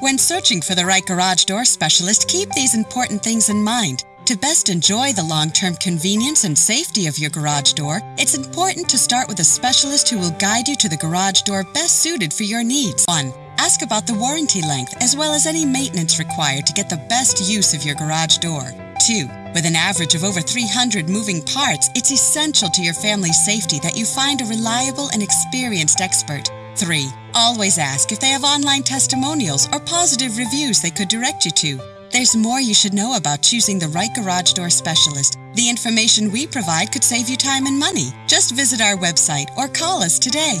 When searching for the right garage door specialist, keep these important things in mind. To best enjoy the long-term convenience and safety of your garage door, it's important to start with a specialist who will guide you to the garage door best suited for your needs. 1. Ask about the warranty length as well as any maintenance required to get the best use of your garage door. 2. With an average of over 300 moving parts, it's essential to your family's safety that you find a reliable and experienced expert. 3. Always ask if they have online testimonials or positive reviews they could direct you to. There's more you should know about choosing the right garage door specialist. The information we provide could save you time and money. Just visit our website or call us today.